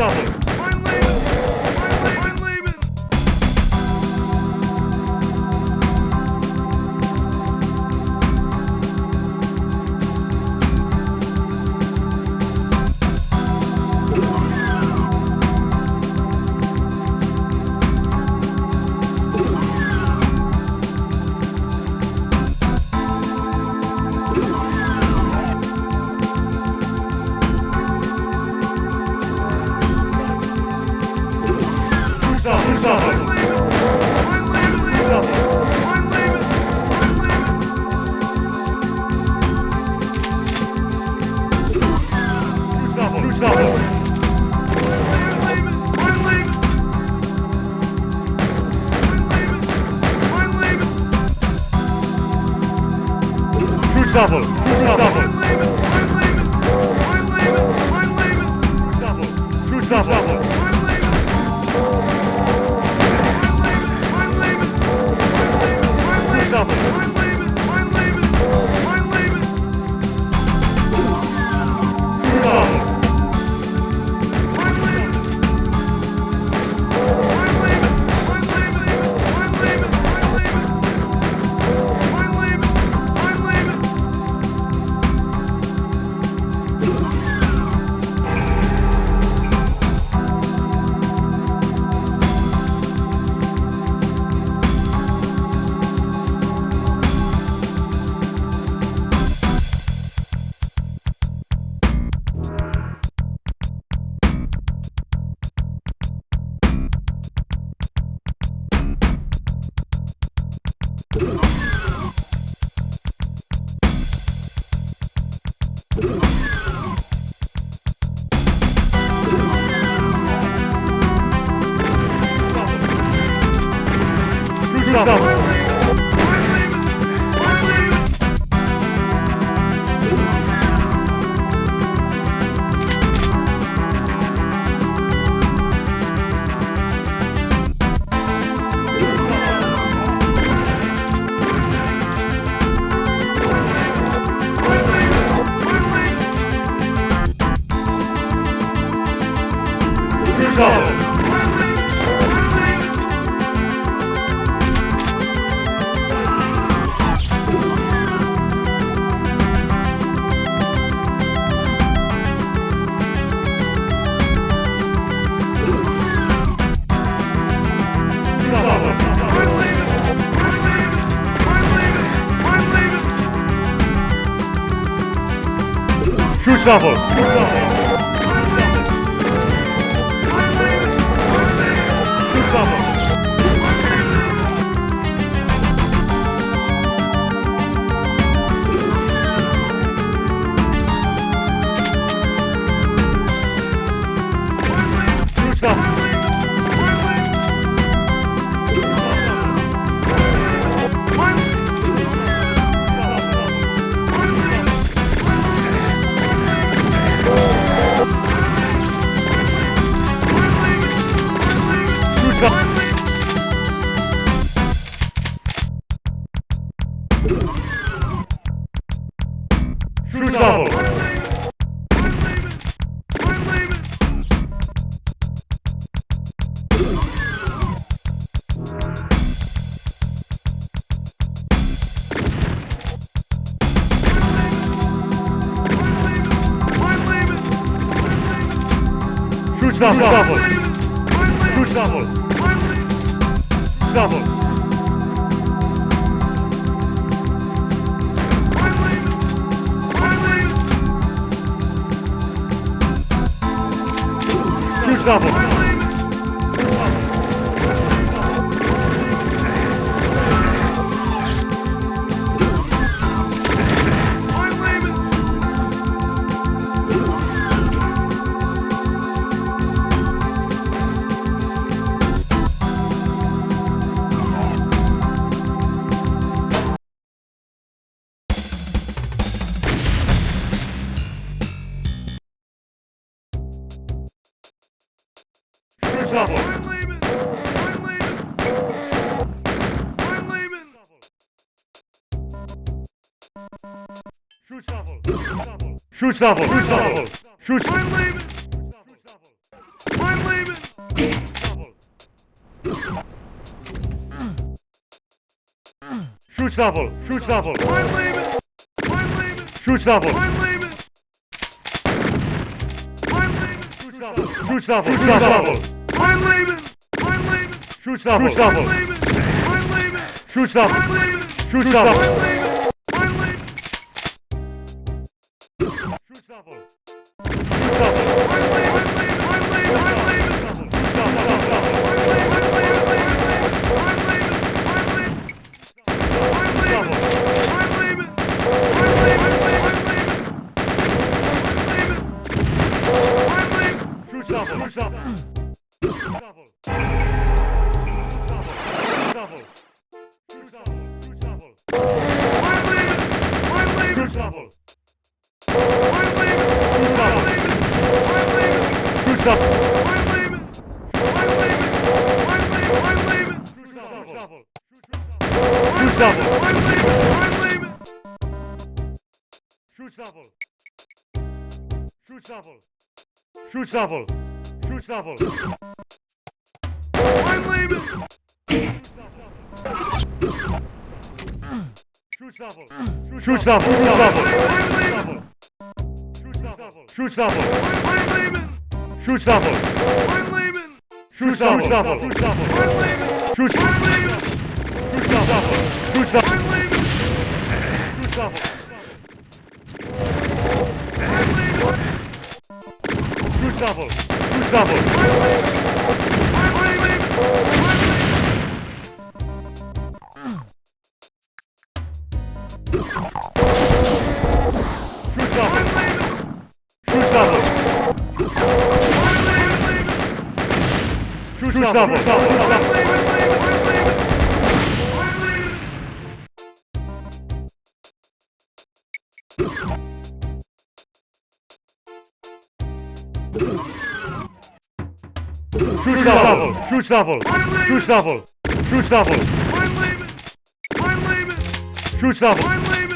double. trouble. Bravo. Shoot double. Shoot double. Shoot double. Shoot double. Shoot double. Double. Double. Shoot shuffle, shoot shuffle, shoot shuffle. I'm leaving. I'm leaving. Shoot shuffle, shoot shuffle. I'm leaving. I'm leaving. Shoot shuffle. I'm leaving. I'm leaving. Shoot shuffle, shoot shuffle. I'm leaving. I'm leaving. Shoot shuffle, shoot shuffle. I'm leaving. I'm leaving. Shoot shuffle, shoot shuffle. Shuffle. Shoot shuffle. Shoot shuffle. Shoot shuffle. I'm leaving. Shoot shuffle. Shoot shuffle. Shoot shuffle. Shoot shuffle. Shoot shuffle. I'm leaving. Shoot Shuffle. I'm leaving. Shoot Shuffle. Shoot Shuffle. I'm leaving. Shoot Shuffle. I'm leaving. Shoot znowu. Rzuć na wol, rzuć na wol, rzuć na wol, rzuć na wol. Rzuć na wol.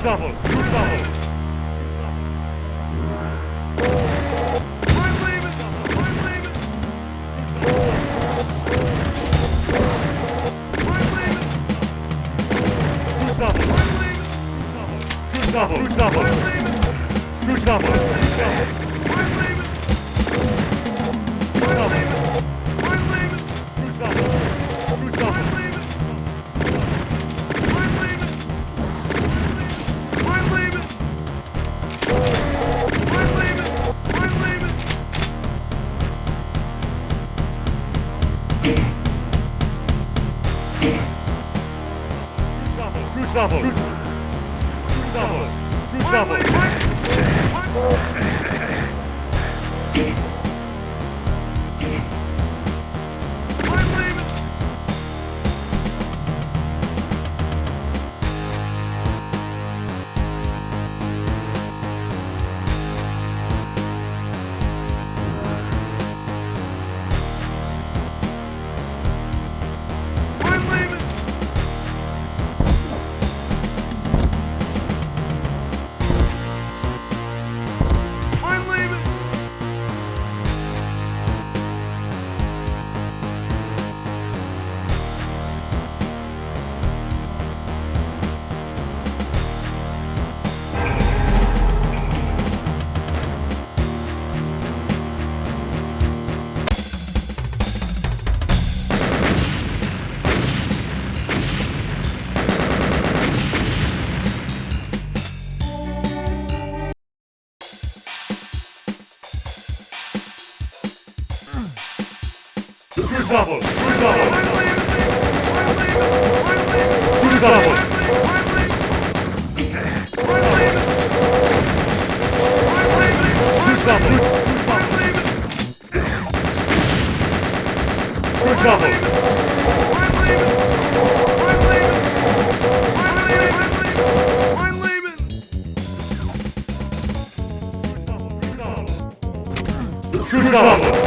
trouble! You're trouble! Double! Double! Double! Double! Double! Double! Double! favor. Shoot it off!